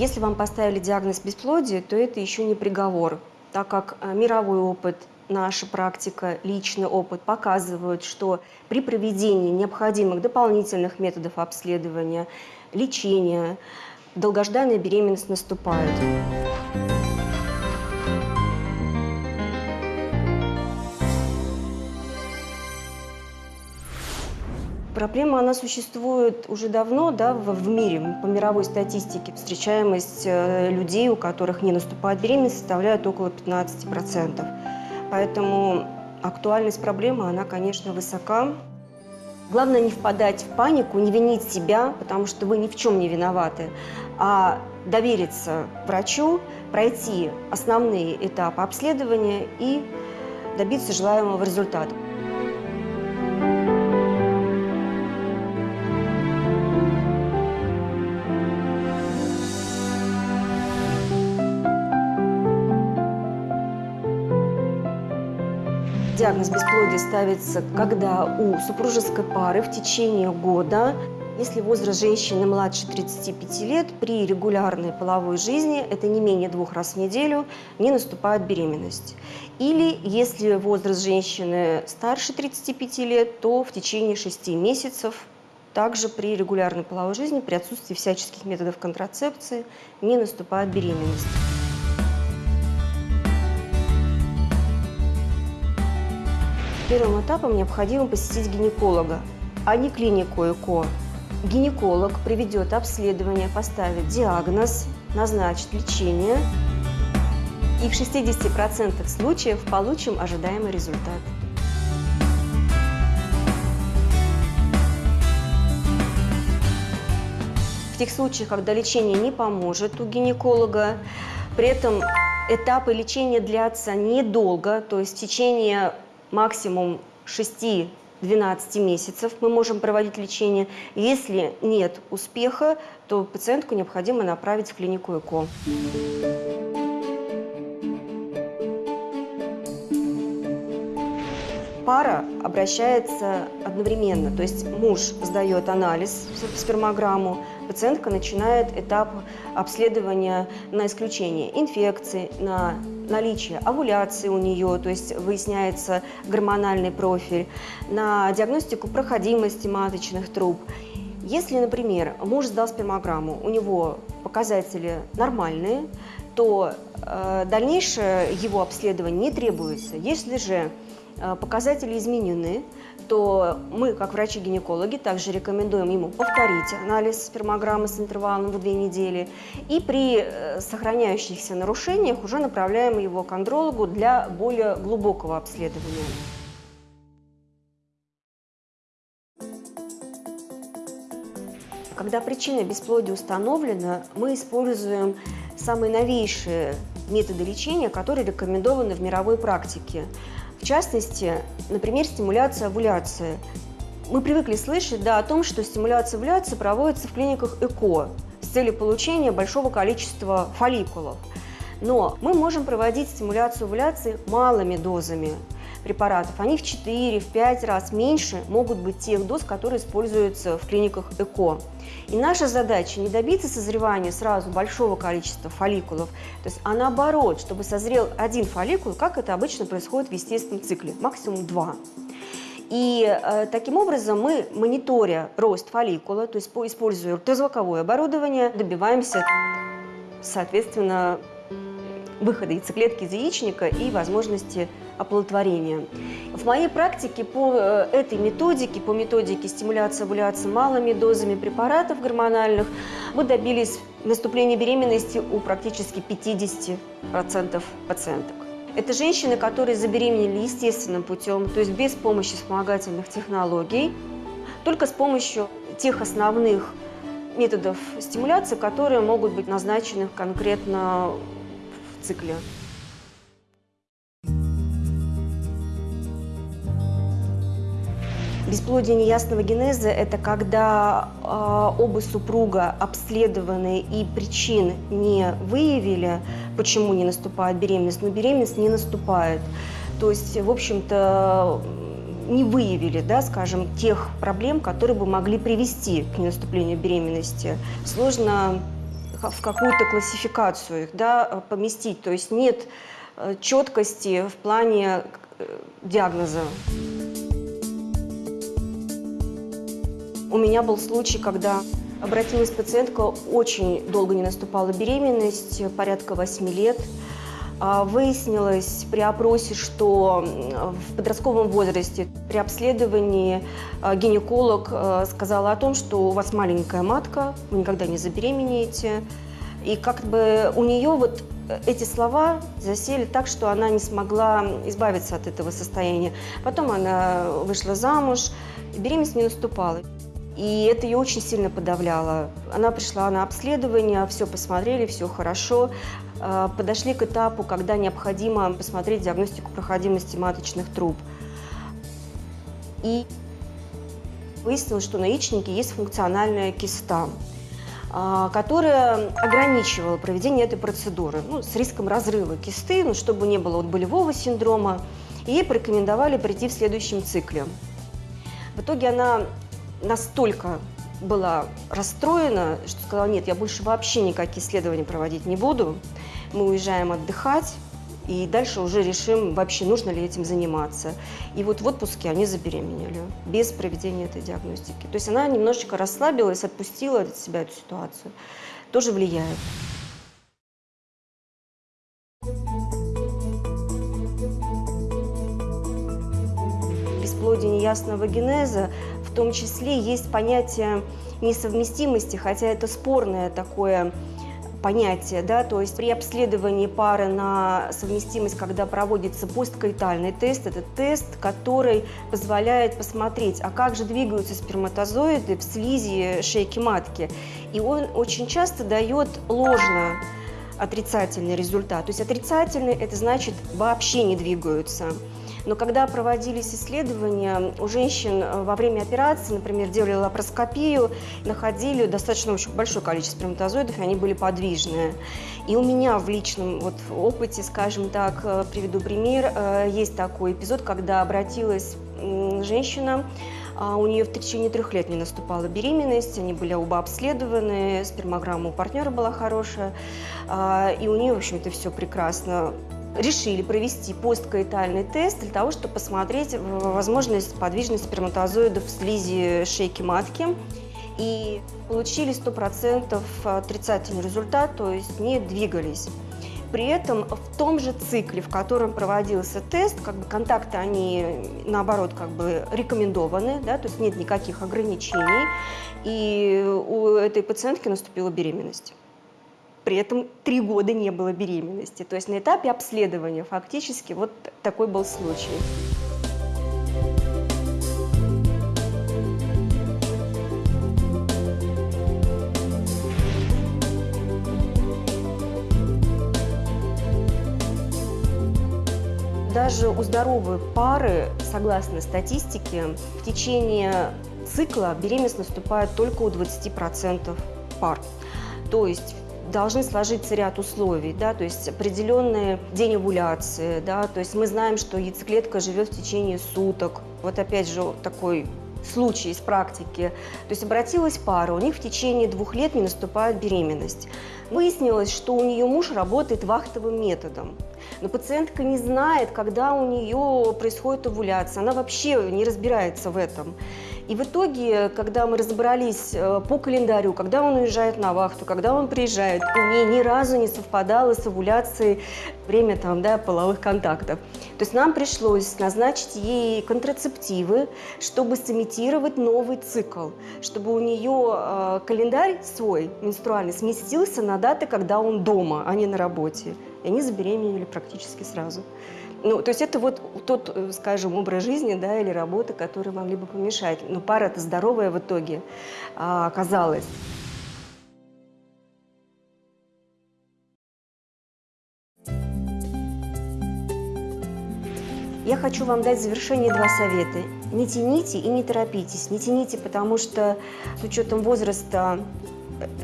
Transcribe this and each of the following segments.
Если вам поставили диагноз бесплодия, то это еще не приговор, так как э, мировой опыт, наша практика, личный опыт показывают, что при проведении необходимых дополнительных методов обследования, лечения, долгожданная беременность наступает. Проблема, она существует уже давно да, в, в мире. По мировой статистике встречаемость э, людей, у которых не наступает беременность, составляет около 15%. Поэтому актуальность проблемы, она, конечно, высока. Главное не впадать в панику, не винить себя, потому что вы ни в чем не виноваты, а довериться врачу, пройти основные этапы обследования и добиться желаемого результата. Диагноз бесплодия ставится, когда у супружеской пары в течение года, если возраст женщины младше 35 лет, при регулярной половой жизни, это не менее двух раз в неделю, не наступает беременность. Или если возраст женщины старше 35 лет, то в течение 6 месяцев также при регулярной половой жизни, при отсутствии всяческих методов контрацепции, не наступает беременность. Первым этапом необходимо посетить гинеколога, а не клинику ЭКО. Гинеколог проведет обследование, поставит диагноз, назначит лечение и в 60% случаев получим ожидаемый результат. В тех случаях, когда лечение не поможет у гинеколога, при этом этапы лечения длятся недолго, то есть в течение максимум 6-12 месяцев мы можем проводить лечение. Если нет успеха, то пациентку необходимо направить в клинику ЭКО. Пара обращается одновременно, то есть муж сдает анализ, спермограмму, пациентка начинает этап обследования на исключение инфекции, на наличие овуляции у нее, то есть выясняется гормональный профиль, на диагностику проходимости маточных труб. Если, например, муж сдал спермограмму, у него показатели нормальные, то э, дальнейшее его обследование не требуется. Если же показатели изменены, то мы, как врачи-гинекологи, также рекомендуем ему повторить анализ спермограммы с интервалом в две недели и при э, сохраняющихся нарушениях уже направляем его к андрологу для более глубокого обследования. Когда причина бесплодия установлена, мы используем самые новейшие методы лечения, которые рекомендованы в мировой практике. В частности, например, стимуляция овуляции. Мы привыкли слышать да, о том, что стимуляция овуляции проводится в клиниках ЭКО с целью получения большого количества фолликулов. Но мы можем проводить стимуляцию овуляции малыми дозами препаратов. Они в 4-5 раз меньше могут быть тех доз, которые используются в клиниках ЭКО. И наша задача не добиться созревания сразу большого количества фолликулов, то есть, а наоборот, чтобы созрел один фолликул, как это обычно происходит в естественном цикле, максимум два. И э, таким образом мы, мониторя рост фолликула, то есть используя ультразвуковое оборудование, добиваемся, соответственно, выхода яйцеклетки из яичника и возможности оплодотворения. В моей практике по э, этой методике, по методике стимуляции овуляции малыми дозами препаратов гормональных, мы добились наступления беременности у практически 50% пациенток. Это женщины, которые забеременели естественным путем, то есть без помощи вспомогательных технологий, только с помощью тех основных методов стимуляции, которые могут быть назначены конкретно цикле. Бесплодие неясного генеза – это когда э, оба супруга обследованы и причин не выявили, почему не наступает беременность, но беременность не наступает. То есть, в общем-то, не выявили, да, скажем, тех проблем, которые бы могли привести к ненаступлению беременности. Сложно в какую-то классификацию их да, поместить. То есть нет э, четкости в плане э, диагноза. У меня был случай, когда обратилась пациентка, очень долго не наступала беременность, порядка 8 лет. А, выяснилось при опросе, что в подростковом возрасте при обследовании а, гинеколог а, сказала о том, что у вас маленькая матка, вы никогда не забеременеете. И как бы у нее вот эти слова засели так, что она не смогла избавиться от этого состояния. Потом она вышла замуж, беременность не наступала. И это ее очень сильно подавляло. Она пришла на обследование, все посмотрели, все хорошо. А, подошли к этапу, когда необходимо посмотреть диагностику проходимости маточных труб. И выяснилось, что на яичнике есть функциональная киста, а, которая ограничивала проведение этой процедуры ну, с риском разрыва кисты, ну, чтобы не было вот болевого синдрома. И ей порекомендовали прийти в следующем цикле. В итоге она настолько была расстроена, что сказала, нет, я больше вообще никакие исследования проводить не буду. Мы уезжаем отдыхать, и дальше уже решим, вообще нужно ли этим заниматься. И вот в отпуске они забеременели, без проведения этой диагностики. То есть она немножечко расслабилась, отпустила от себя эту ситуацию. Тоже влияет. Бесплодие неясного генеза в том числе есть понятие несовместимости, хотя это спорное такое понятие, да, то есть при обследовании пары на совместимость, когда проводится посткоитальный тест, это тест, который позволяет посмотреть, а как же двигаются сперматозоиды в слизи шейки матки. И он очень часто дает ложно отрицательный результат. То есть отрицательный – это значит вообще не двигаются. Но когда проводились исследования, у женщин э, во время операции, например, делали лапароскопию, находили достаточно очень большое количество сперматозоидов, и они были подвижные. И у меня в личном вот, опыте, скажем так, э, приведу пример, э, есть такой эпизод, когда обратилась женщина, а у нее в течение трех лет не наступала беременность, они были оба обследованы, спермограмма у партнера была хорошая, а, и у нее, в общем-то, все прекрасно решили провести посткоитальный тест для того, чтобы посмотреть возможность подвижности сперматозоидов в слизи шейки матки. И получили 100% отрицательный результат, то есть не двигались. При этом в том же цикле, в котором проводился тест, как бы контакты, они наоборот как бы рекомендованы, да, то есть нет никаких ограничений, и у этой пациентки наступила беременность при этом три года не было беременности. То есть на этапе обследования фактически вот такой был случай. Даже у здоровой пары, согласно статистике, в течение цикла беременность наступает только у 20% пар. То есть должны сложиться ряд условий, да, то есть определенный день овуляции, да, то есть мы знаем, что яйцеклетка живет в течение суток. Вот опять же такой случай из практики. То есть обратилась пара, у них в течение двух лет не наступает беременность. Выяснилось, что у нее муж работает вахтовым методом. Но пациентка не знает, когда у нее происходит овуляция, она вообще не разбирается в этом. И в итоге, когда мы разобрались э, по календарю, когда он уезжает на вахту, когда он приезжает, у нее ни разу не совпадало с овуляцией время там, да, половых контактов. То есть нам пришлось назначить ей контрацептивы, чтобы сымитировать новый цикл, чтобы у нее э, календарь свой менструальный сместился на даты, когда он дома, а не на работе. И они забеременели практически сразу. Ну, то есть это вот тот, э, скажем, образ жизни, да, или работа, который могли бы помешать. Но пара-то здоровая в итоге а, оказалась. Я хочу вам дать в завершение два совета. Не тяните и не торопитесь. Не тяните, потому что с учетом возраста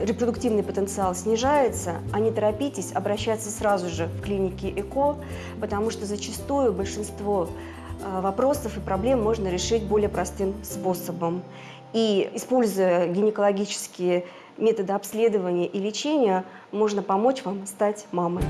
репродуктивный потенциал снижается, а не торопитесь обращаться сразу же в клинике ЭКО, потому что зачастую большинство а, вопросов и проблем можно решить более простым способом. И используя гинекологические метода обследования и лечения можно помочь вам стать мамой.